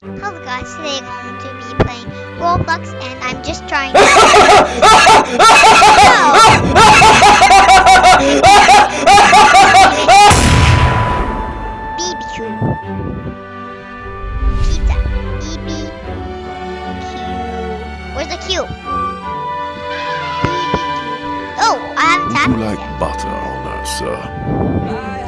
Hello guys, today I'm going to be playing Roblox and I'm just trying to... BBQ Pizza BBQ Where's the Q? BBQ Oh, I haven't tapped You like butter on us, sir.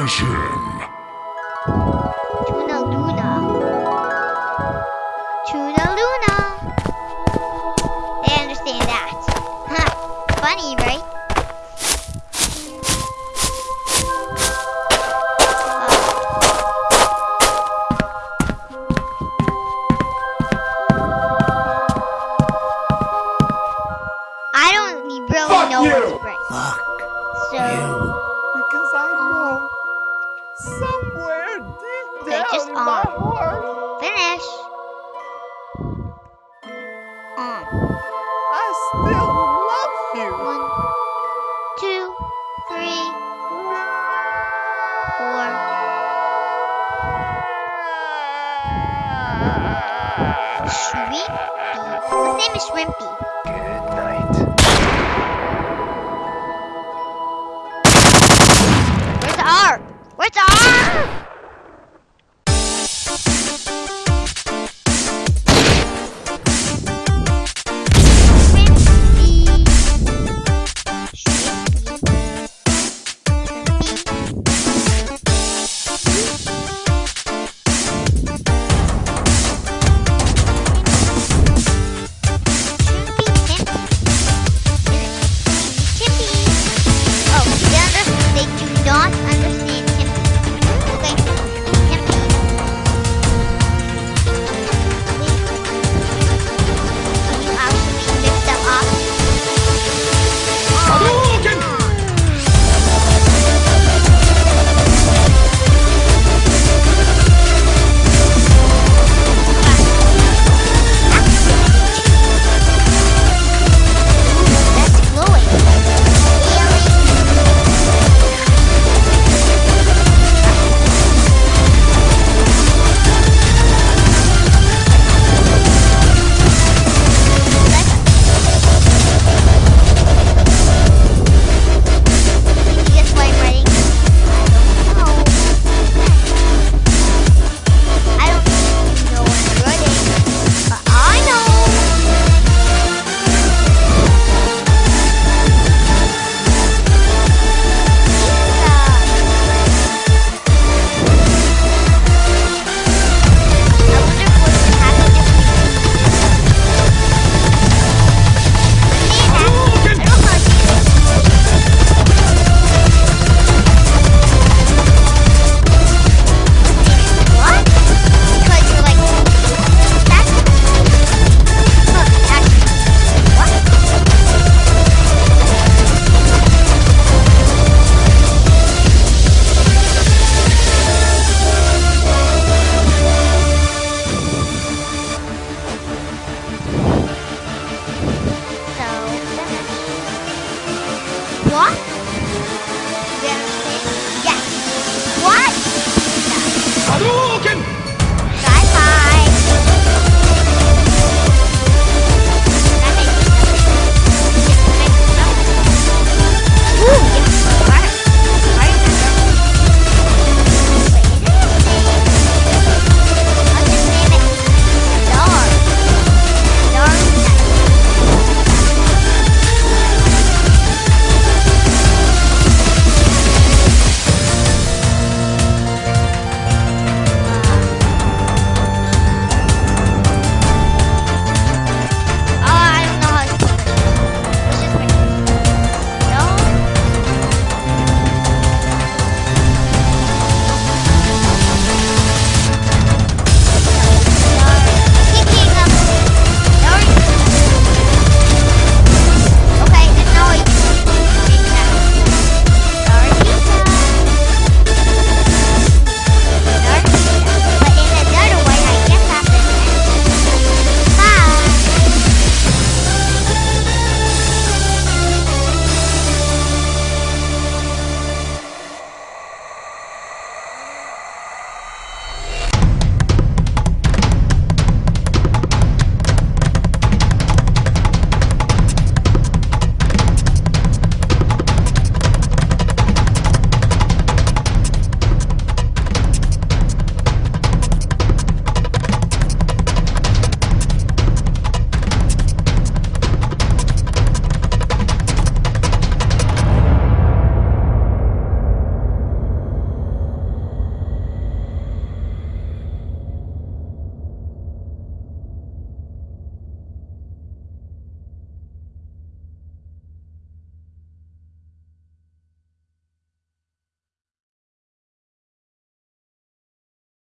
Punish him! chewy, shrimpy. Good night. Where's R? Where's R?